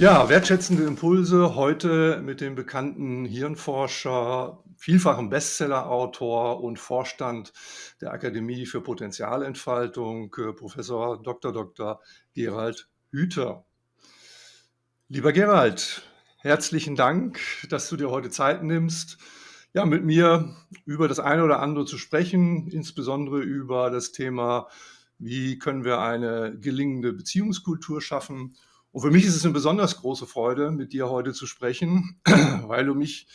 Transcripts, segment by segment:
Ja, wertschätzende Impulse heute mit dem bekannten Hirnforscher, vielfachen Bestsellerautor und Vorstand der Akademie für Potenzialentfaltung, äh, Professor Dr. Dr. Gerald Hüther. Lieber Gerald, herzlichen Dank, dass du dir heute Zeit nimmst, ja, mit mir über das eine oder andere zu sprechen, insbesondere über das Thema, wie können wir eine gelingende Beziehungskultur schaffen und für mich ist es eine besonders große Freude, mit dir heute zu sprechen, weil du mich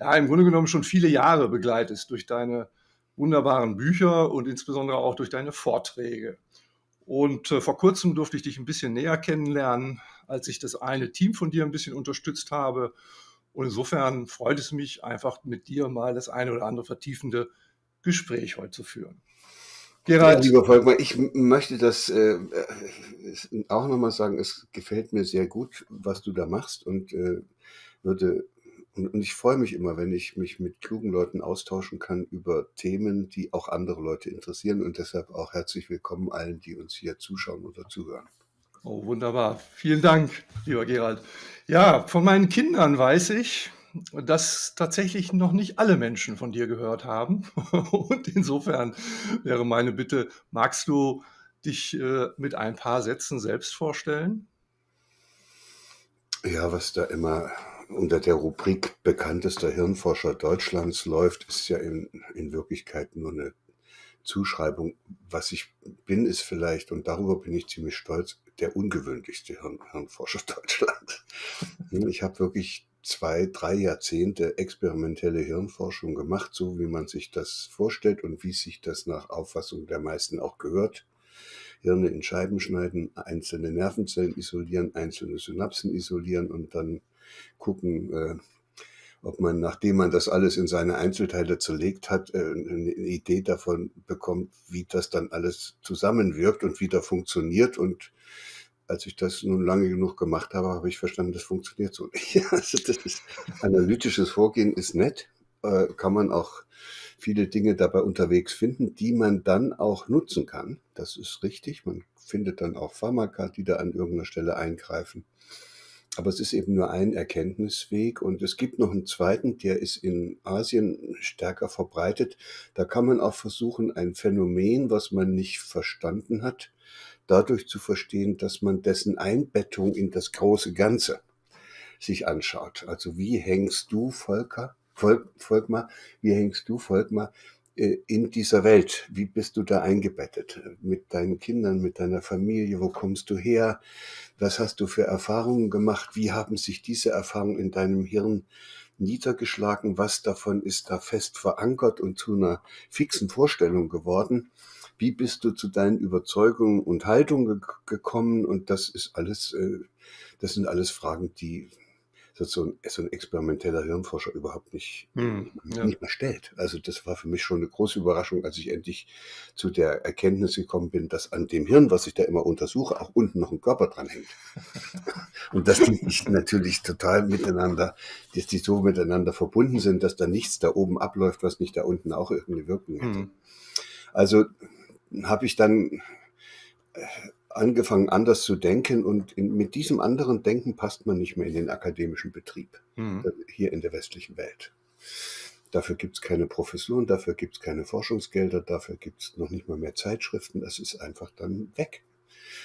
ja im Grunde genommen schon viele Jahre begleitest durch deine wunderbaren Bücher und insbesondere auch durch deine Vorträge. Und äh, vor kurzem durfte ich dich ein bisschen näher kennenlernen, als ich das eine Team von dir ein bisschen unterstützt habe. Und insofern freut es mich einfach mit dir mal das eine oder andere vertiefende Gespräch heute zu führen. Gerald. Ja, lieber Volkmar, ich möchte das äh, äh auch nochmal sagen, es gefällt mir sehr gut, was du da machst und äh, würde und, und ich freue mich immer, wenn ich mich mit klugen Leuten austauschen kann über Themen, die auch andere Leute interessieren und deshalb auch herzlich willkommen allen, die uns hier zuschauen oder zuhören. Oh, wunderbar. Vielen Dank, lieber Gerald. Ja, von meinen Kindern weiß ich, dass tatsächlich noch nicht alle Menschen von dir gehört haben. Und insofern wäre meine Bitte, magst du dich äh, mit ein paar Sätzen selbst vorstellen? Ja, was da immer unter der Rubrik bekanntester Hirnforscher Deutschlands läuft, ist ja in, in Wirklichkeit nur eine Zuschreibung. Was ich bin, ist vielleicht, und darüber bin ich ziemlich stolz, der ungewöhnlichste Hirn, Hirnforscher Deutschlands. Ich habe wirklich zwei, drei Jahrzehnte experimentelle Hirnforschung gemacht, so wie man sich das vorstellt und wie sich das nach Auffassung der meisten auch gehört. Hirne in Scheiben schneiden, einzelne Nervenzellen isolieren, einzelne Synapsen isolieren und dann gucken, äh, ob man, nachdem man das alles in seine Einzelteile zerlegt hat, äh, eine Idee davon bekommt, wie das dann alles zusammenwirkt und wie da funktioniert und als ich das nun lange genug gemacht habe, habe ich verstanden, das funktioniert so nicht. Also das ist, analytisches Vorgehen ist nett, äh, kann man auch viele Dinge dabei unterwegs finden, die man dann auch nutzen kann. Das ist richtig. Man findet dann auch Pharmaka, die da an irgendeiner Stelle eingreifen. Aber es ist eben nur ein Erkenntnisweg und es gibt noch einen zweiten, der ist in Asien stärker verbreitet. Da kann man auch versuchen, ein Phänomen, was man nicht verstanden hat, dadurch zu verstehen, dass man dessen Einbettung in das große Ganze sich anschaut. Also wie hängst du, Volker, Volk, Volkmar, wie hängst du, Volkmar, äh, in dieser Welt? Wie bist du da eingebettet? Mit deinen Kindern, mit deiner Familie? Wo kommst du her? Was hast du für Erfahrungen gemacht? Wie haben sich diese Erfahrungen in deinem Hirn niedergeschlagen? Was davon ist da fest verankert und zu einer fixen Vorstellung geworden? Wie bist du zu deinen Überzeugungen und Haltungen ge gekommen? Und das ist alles, äh, das sind alles Fragen, die so ein, so ein experimenteller Hirnforscher überhaupt nicht, hm, ja. nicht mehr stellt. Also das war für mich schon eine große Überraschung, als ich endlich zu der Erkenntnis gekommen bin, dass an dem Hirn, was ich da immer untersuche, auch unten noch ein Körper dran hängt. Und dass die natürlich total miteinander, dass die so miteinander verbunden sind, dass da nichts da oben abläuft, was nicht da unten auch irgendeine Wirkung hätte. Hm. Also habe ich dann äh, angefangen, anders zu denken und in, mit diesem anderen Denken passt man nicht mehr in den akademischen Betrieb mhm. hier in der westlichen Welt. Dafür gibt es keine Professuren, dafür gibt es keine Forschungsgelder, dafür gibt es noch nicht mal mehr Zeitschriften. Das ist einfach dann weg.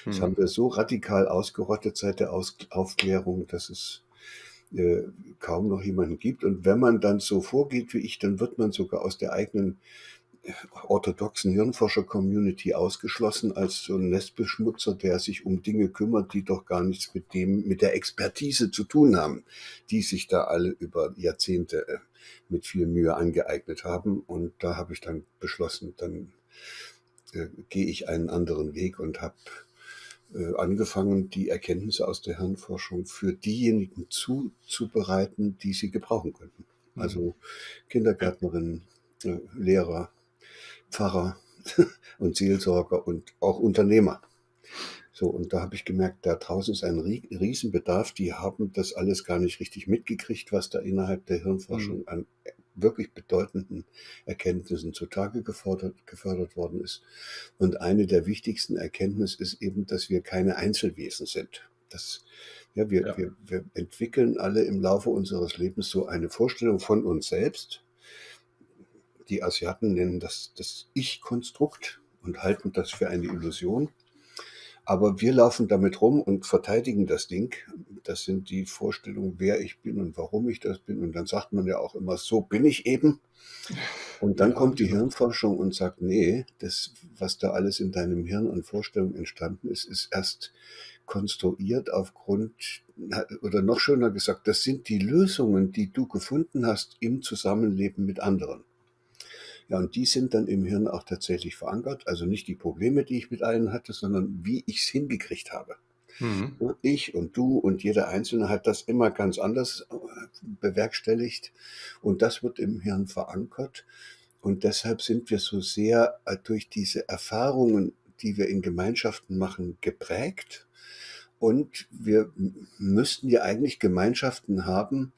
Mhm. Das haben wir so radikal ausgerottet seit der Aus Aufklärung, dass es äh, kaum noch jemanden gibt. Und wenn man dann so vorgeht wie ich, dann wird man sogar aus der eigenen orthodoxen Hirnforscher-Community ausgeschlossen als so ein Nestbeschmutzer, der sich um Dinge kümmert, die doch gar nichts mit dem, mit der Expertise zu tun haben, die sich da alle über Jahrzehnte äh, mit viel Mühe angeeignet haben. Und da habe ich dann beschlossen, dann äh, gehe ich einen anderen Weg und habe äh, angefangen, die Erkenntnisse aus der Hirnforschung für diejenigen zuzubereiten, die sie gebrauchen könnten. Also mhm. Kindergärtnerinnen, äh, Lehrer, Pfarrer und Seelsorger und auch Unternehmer. So, und da habe ich gemerkt, da draußen ist ein Riesenbedarf. Die haben das alles gar nicht richtig mitgekriegt, was da innerhalb der Hirnforschung mhm. an wirklich bedeutenden Erkenntnissen zutage gefordert, gefördert worden ist. Und eine der wichtigsten Erkenntnisse ist eben, dass wir keine Einzelwesen sind. Das, ja, wir, Ja. wir, wir entwickeln alle im Laufe unseres Lebens so eine Vorstellung von uns selbst. Die Asiaten nennen das das Ich-Konstrukt und halten das für eine Illusion. Aber wir laufen damit rum und verteidigen das Ding. Das sind die Vorstellungen, wer ich bin und warum ich das bin. Und dann sagt man ja auch immer, so bin ich eben. Und dann Ja, kommt die genau. Hirnforschung und sagt, nee, das, was da alles in deinem Hirn an Vorstellungen entstanden ist, ist erst konstruiert aufgrund, oder noch schöner gesagt, das sind die Lösungen, die du gefunden hast im Zusammenleben mit anderen. Ja, und die sind dann im Hirn auch tatsächlich verankert. Also nicht die Probleme, die ich mit allen hatte, sondern wie ich es hingekriegt habe. Mhm. Ich und du und jeder Einzelne hat das immer ganz anders äh, bewerkstelligt. Und das wird im Hirn verankert. Und deshalb sind wir so sehr äh, durch diese Erfahrungen, die wir in Gemeinschaften machen, geprägt. Und wir müssten ja eigentlich Gemeinschaften haben,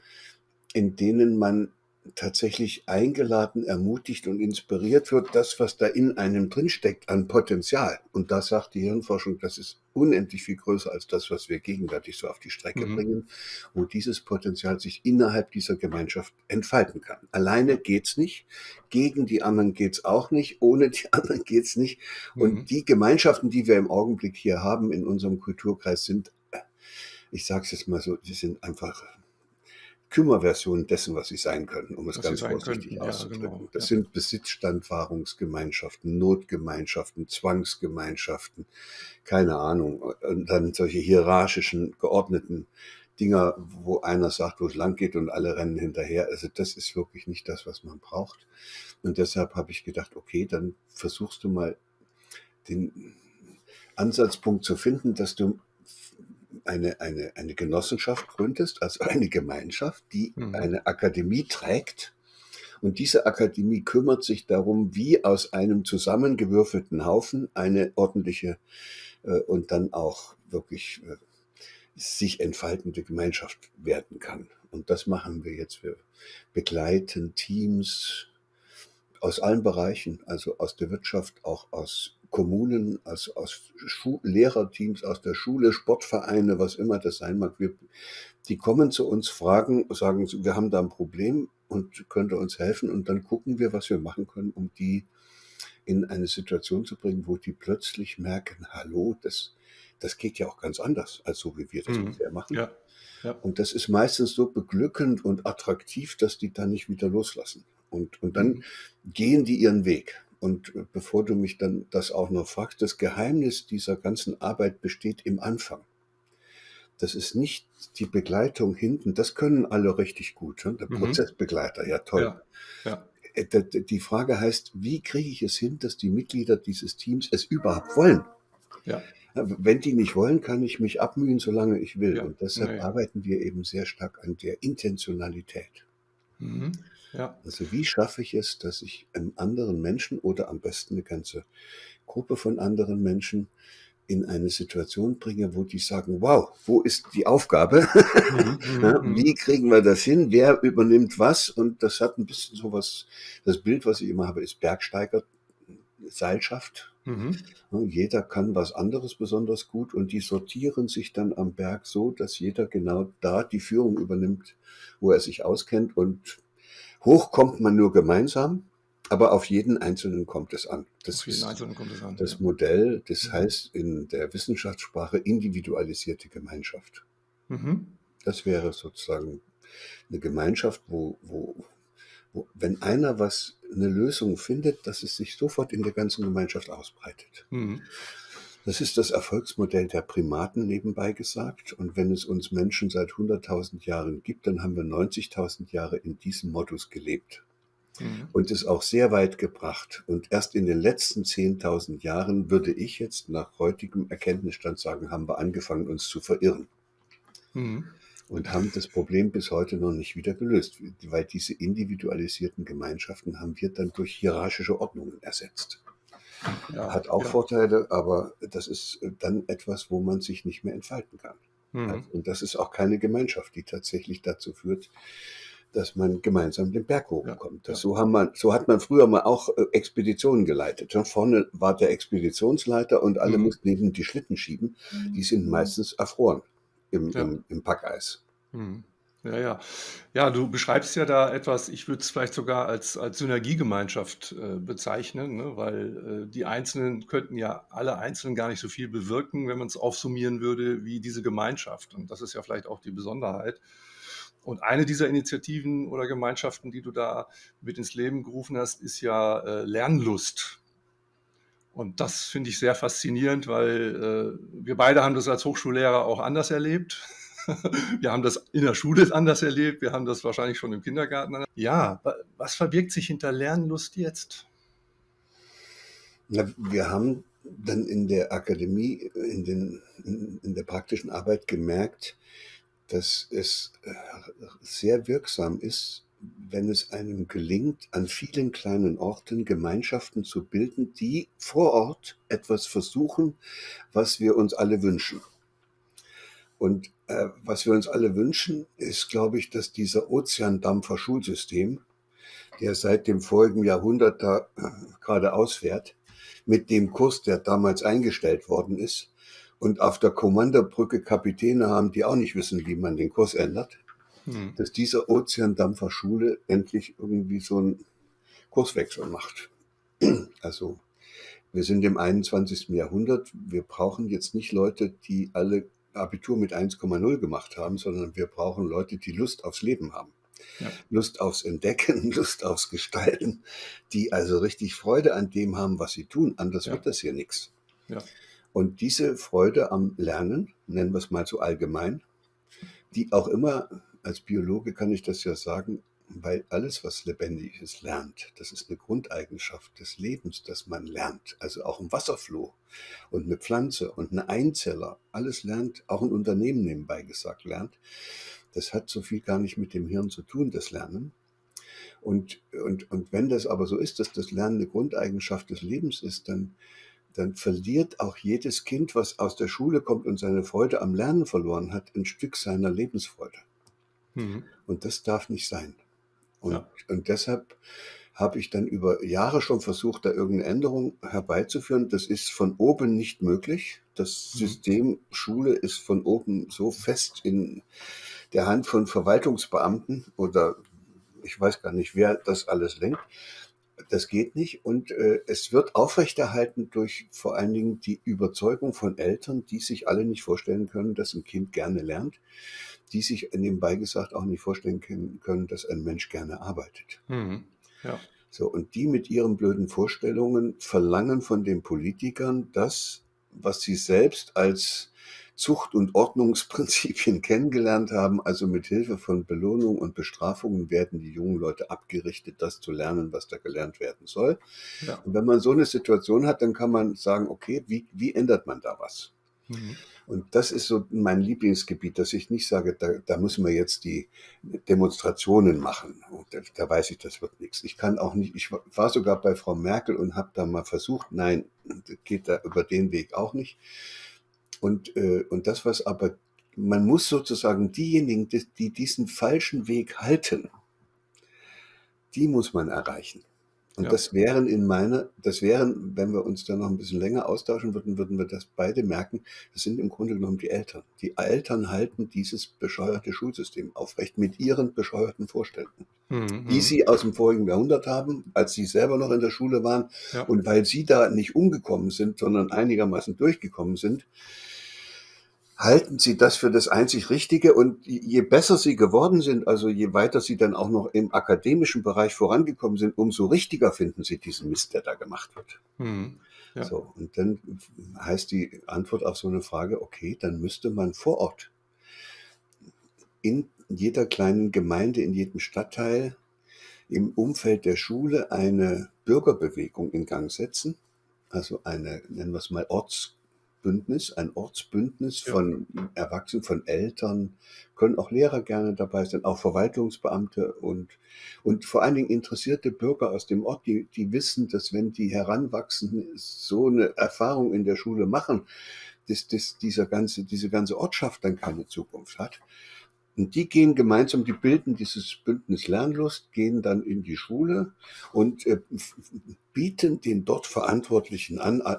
in denen man tatsächlich eingeladen, ermutigt und inspiriert wird, das, was da in einem drinsteckt an Potenzial. Und da sagt die Hirnforschung, das ist unendlich viel größer als das, was wir gegenwärtig so auf die Strecke Mhm. bringen, wo dieses Potenzial sich innerhalb dieser Gemeinschaft entfalten kann. Alleine geht's nicht, gegen die anderen geht's auch nicht, ohne die anderen geht's nicht. Und Mhm. die Gemeinschaften, die wir im Augenblick hier haben in unserem Kulturkreis, sind, äh, ich sage es jetzt mal so, sie sind einfach Kümmerversionen dessen, was sie sein können, um es Was ganz vorsichtig könnten, ja, auszudrücken. genau. Das Ja. sind Besitzstandwahrungsgemeinschaften, Notgemeinschaften, Zwangsgemeinschaften, keine Ahnung. Und dann solche hierarchischen, geordneten Dinger, wo einer sagt, wo es lang geht und alle rennen hinterher. Also das ist wirklich nicht das, was man braucht. Und deshalb habe ich gedacht, okay, dann versuchst du mal den Ansatzpunkt zu finden, dass du eine, eine, eine Genossenschaft gründest, also eine Gemeinschaft, die Mhm. eine Akademie trägt. Und diese Akademie kümmert sich darum, wie aus einem zusammengewürfelten Haufen eine ordentliche äh, und dann auch wirklich äh, sich entfaltende Gemeinschaft werden kann. Und das machen wir jetzt. Wir begleiten Teams aus allen Bereichen, also aus der Wirtschaft, auch aus Kommunen, also aus Schu Lehrerteams, aus der Schule, Sportvereine, was immer das sein mag. Wir, die kommen zu uns, fragen, sagen, wir haben da ein Problem und könnt ihr uns helfen? Und dann gucken wir, was wir machen können, um die in eine Situation zu bringen, wo die plötzlich merken, hallo, das, das geht ja auch ganz anders, als so wie wir das Mhm. bisher machen. Ja. Ja. Und das ist meistens so beglückend und attraktiv, dass die dann nicht wieder loslassen. Und, und dann Mhm. gehen die ihren Weg. Und äh, bevor du mich dann das auch noch fragst, das Geheimnis dieser ganzen Arbeit besteht im Anfang. Das ist nicht die Begleitung hinten, das können alle richtig gut. Ne? Der Mhm. Prozessbegleiter, ja toll. Ja. Ja. Äh, Die Frage heißt, wie kriege ich es hin, dass die Mitglieder dieses Teams es überhaupt wollen? Ja. Ja, Wenn die nicht wollen, kann ich mich abmühen, solange ich will. Ja. Und deshalb ja. arbeiten wir eben sehr stark an der Intentionalität. Mhm. Ja. Also wie schaffe ich es, dass ich einem anderen Menschen oder am besten eine ganze Gruppe von anderen Menschen in eine Situation bringe, wo die sagen, wow, wo ist die Aufgabe? Mhm. Ja, Mhm. Mhm. Wie kriegen wir das hin? Wer übernimmt was? Und das hat ein bisschen sowas, das Bild, was ich immer habe, ist Bergsteiger, Seilschaft. Mhm. Jeder kann was anderes besonders gut und die sortieren sich dann am Berg so, dass jeder genau da die Führung übernimmt, wo er sich auskennt und hoch kommt man nur gemeinsam, aber auf jeden Einzelnen kommt es an. Das Auf jeden Einzelnen kommt es an. das Ja. Modell, das Mhm. heißt in der Wissenschaftssprache individualisierte Gemeinschaft. Mhm. Das wäre sozusagen eine Gemeinschaft, wo, wo, wo, wenn einer was, eine Lösung findet, dass es sich sofort in der ganzen Gemeinschaft ausbreitet. Mhm. Das ist das Erfolgsmodell der Primaten nebenbei gesagt. Und wenn es uns Menschen seit 100.000 Jahren gibt, dann haben wir 90.000 Jahre in diesem Modus gelebt Mhm. und es auch sehr weit gebracht. Und erst in den letzten 10.000 Jahren würde ich jetzt nach heutigem Erkenntnisstand sagen, haben wir angefangen, uns zu verirren Mhm. und haben das Problem bis heute noch nicht wieder gelöst, weil diese individualisierten Gemeinschaften haben wir dann durch hierarchische Ordnungen ersetzt. Ja. Hat auch Ja. Vorteile, aber das ist dann etwas, wo man sich nicht mehr entfalten kann. Mhm. Und das ist auch keine Gemeinschaft, die tatsächlich dazu führt, dass man gemeinsam den Berg hochkommt. Das, ja. so, haben man, so hat man früher mal auch äh, Expeditionen geleitet. Ja, Vorne war der Expeditionsleiter und alle Mhm. mussten neben die Schlitten schieben. Die sind meistens erfroren. im, Ja. im, im Packeis. Mhm. Ja, ja. Ja, du beschreibst ja da etwas, ich würde es vielleicht sogar als, als Synergiegemeinschaft äh, bezeichnen, ne? weil äh, die Einzelnen könnten ja alle Einzelnen gar nicht so viel bewirken, wenn man es aufsummieren würde, wie diese Gemeinschaft. Und das ist ja vielleicht auch die Besonderheit. Und eine dieser Initiativen oder Gemeinschaften, die du da mit ins Leben gerufen hast, ist ja äh, Lernlust. Und das finde ich sehr faszinierend, weil äh, wir beide haben das als Hochschullehrer auch anders erlebt. wir haben das in der Schule anders erlebt, wir haben das wahrscheinlich schon im Kindergarten. Ja, was verbirgt sich hinter Lernlust jetzt? Na, wir haben dann in der Akademie, in, den, in, in der praktischen Arbeit gemerkt, dass es äh, sehr wirksam ist, wenn es einem gelingt, an vielen kleinen Orten Gemeinschaften zu bilden, die vor Ort etwas versuchen, was wir uns alle wünschen. Und äh, was wir uns alle wünschen, ist, glaube ich, dass dieser Ozeandampfer-Schulsystem, der seit dem vorigen Jahrhundert da äh, gerade ausfährt, mit dem Kurs, der damals eingestellt worden ist, und auf der Kommandobrücke Kapitäne haben, die auch nicht wissen, wie man den Kurs ändert, hm. dass diese Ozeandampfer Schule endlich irgendwie so einen Kurswechsel macht. Also wir sind im 21. Jahrhundert. Wir brauchen jetzt nicht Leute, die alle Abitur mit 1,0 gemacht haben, sondern wir brauchen Leute, die Lust aufs Leben haben. Ja. Lust aufs Entdecken, Lust aufs Gestalten, die also richtig Freude an dem haben, was sie tun. Anders ja. wird das hier nichts. Ja. Und diese Freude am Lernen, nennen wir es mal so allgemein, die auch immer, als Biologe kann ich das ja sagen, weil alles, was lebendig ist, lernt. Das ist eine Grundeigenschaft des Lebens, dass man lernt. Also auch ein Wasserfloh und eine Pflanze und eine Einzeller, alles lernt, auch ein Unternehmen nebenbei gesagt lernt. Das hat so viel gar nicht mit dem Hirn zu tun, das Lernen. Und, und, und wenn das aber so ist, dass das Lernen eine Grundeigenschaft des Lebens ist, dann dann verliert auch jedes Kind, was aus der Schule kommt und seine Freude am Lernen verloren hat, ein Stück seiner Lebensfreude. Mhm. Und das darf nicht sein. Und, ja. und deshalb habe ich dann über Jahre schon versucht, da irgendeine Änderung herbeizuführen. Das ist von oben nicht möglich. Das mhm. System Schule ist von oben so fest in der Hand von Verwaltungsbeamten oder ich weiß gar nicht, wer das alles lenkt das geht nicht. Und äh, es wird aufrechterhalten durch vor allen Dingen die Überzeugung von Eltern, die sich alle nicht vorstellen können, dass ein Kind gerne lernt, die sich nebenbei gesagt auch nicht vorstellen können, dass ein Mensch gerne arbeitet. Mhm. Ja. So, und die mit ihren blöden Vorstellungen verlangen von den Politikern das, was sie selbst als Zucht- und Ordnungsprinzipien kennengelernt haben. Also mit Hilfe von Belohnung und Bestrafungen werden die jungen Leute abgerichtet, das zu lernen, was da gelernt werden soll. Ja. Und wenn man so eine Situation hat, dann kann man sagen, okay, wie, wie ändert man da was? Mhm. Und das ist so mein Lieblingsgebiet, dass ich nicht sage, da, da müssen wir jetzt die Demonstrationen machen. Da, da, weiß ich, das wird nichts. Ich kann auch nicht, ich war sogar bei Frau Merkel und habe da mal versucht, nein, geht da über den Weg auch nicht. Und, äh, und das, was aber, man muss sozusagen diejenigen, die, die diesen falschen Weg halten, die muss man erreichen. Und ja. das wären in meiner, das wären, wenn wir uns da noch ein bisschen länger austauschen würden, würden wir das beide merken. Das sind im Grunde genommen die Eltern. Die Eltern halten dieses bescheuerte Schulsystem aufrecht mit ihren bescheuerten Vorstellungen, mhm. die sie aus dem vorigen Jahrhundert haben, als sie selber noch in der Schule waren. Ja. Und weil sie da nicht umgekommen sind, sondern einigermaßen durchgekommen sind, halten sie das für das einzig Richtige und je besser sie geworden sind, also je weiter sie dann auch noch im akademischen Bereich vorangekommen sind, umso richtiger finden sie diesen Mist, der da gemacht wird. Mhm. Ja. So, und dann heißt die Antwort auf so eine Frage, okay, dann müsste man vor Ort in jeder kleinen Gemeinde, in jedem Stadtteil, im Umfeld der Schule eine Bürgerbewegung in Gang setzen, also eine, nennen wir es mal, Orts Bündnis, ein Ortsbündnis von Erwachsenen, von Eltern, können auch Lehrer gerne dabei sein, auch Verwaltungsbeamte und, und vor allen Dingen interessierte Bürger aus dem Ort, die, die wissen, dass wenn die Heranwachsenden so eine Erfahrung in der Schule machen, dass, dass dieser ganze, diese ganze Ortschaft dann keine Zukunft hat. Und die gehen gemeinsam, die bilden dieses Bündnis Lernlust, gehen dann in die Schule und äh, bieten den dort Verantwortlichen an, äh,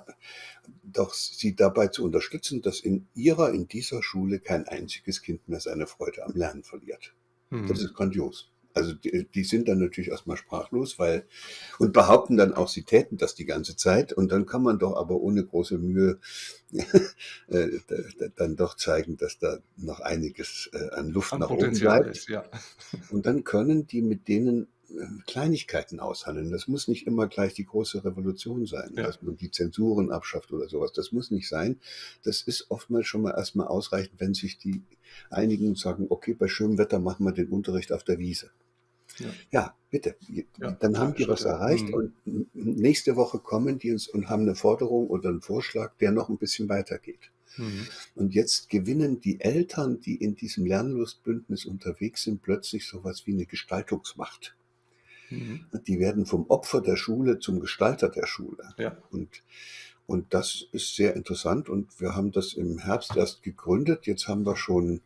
doch sie dabei zu unterstützen, dass in ihrer, in dieser Schule kein einziges Kind mehr seine Freude am Lernen verliert. Mhm. Das ist grandios. Also die, die, sind dann natürlich erstmal sprachlos, weil und behaupten dann auch, sie täten das die ganze Zeit. Und dann kann man doch aber ohne große Mühe äh, dann doch zeigen, dass da noch einiges äh, an Luft an nach Potenzial oben bleibt. Ist, ja. Und dann können die mit denen äh, Kleinigkeiten aushandeln. Das muss nicht immer gleich die große Revolution sein, ja. dass man die Zensuren abschafft oder sowas. Das muss nicht sein. Das ist oftmals schon mal erstmal ausreichend, wenn sich die einigen sagen, okay, bei schönem Wetter machen wir den Unterricht auf der Wiese. Ja, ja bitte. Ja, dann haben die was erreicht mhm. und nächste Woche kommen die uns und haben eine Forderung oder einen Vorschlag, der noch ein bisschen weitergeht. Mhm. Und jetzt gewinnen die Eltern, die in diesem Lernlustbündnis unterwegs sind, plötzlich sowas wie eine Gestaltungsmacht. Mhm. Die werden vom Opfer der Schule zum Gestalter der Schule. Ja. Und, und das ist sehr interessant. Und wir haben das im Herbst erst gegründet. Jetzt haben wir schon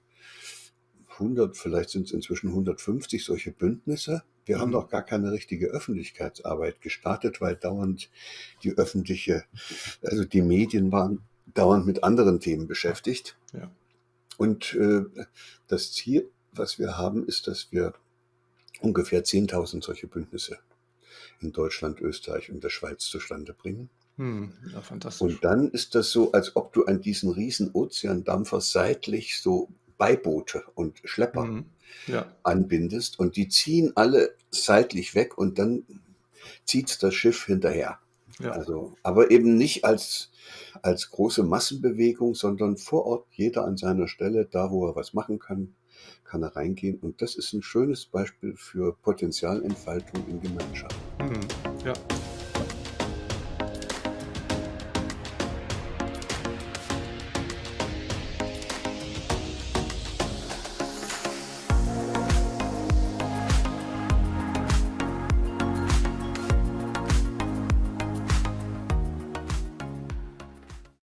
100, vielleicht sind es inzwischen 150 solche Bündnisse. Wir mhm. haben noch gar keine richtige Öffentlichkeitsarbeit gestartet, weil dauernd die öffentliche, also die Medien waren dauernd mit anderen Themen beschäftigt. Ja. Und äh, das Ziel, was wir haben, ist, dass wir ungefähr 10.000 solche Bündnisse in Deutschland, Österreich und der Schweiz zustande bringen. Hm, ja, fantastisch. Und dann ist das so, als ob du an diesen riesen Ozeandampfer seitlich so Beiboote und Schlepper mhm. ja. anbindest und die ziehen alle seitlich weg und dann zieht das Schiff hinterher. Ja. Also, aber eben nicht als, als große Massenbewegung, sondern vor Ort, jeder an seiner Stelle, da wo er was machen kann, kann er reingehen. Und das ist ein schönes Beispiel für Potenzialentfaltung in Gemeinschaft. Mhm. Ja.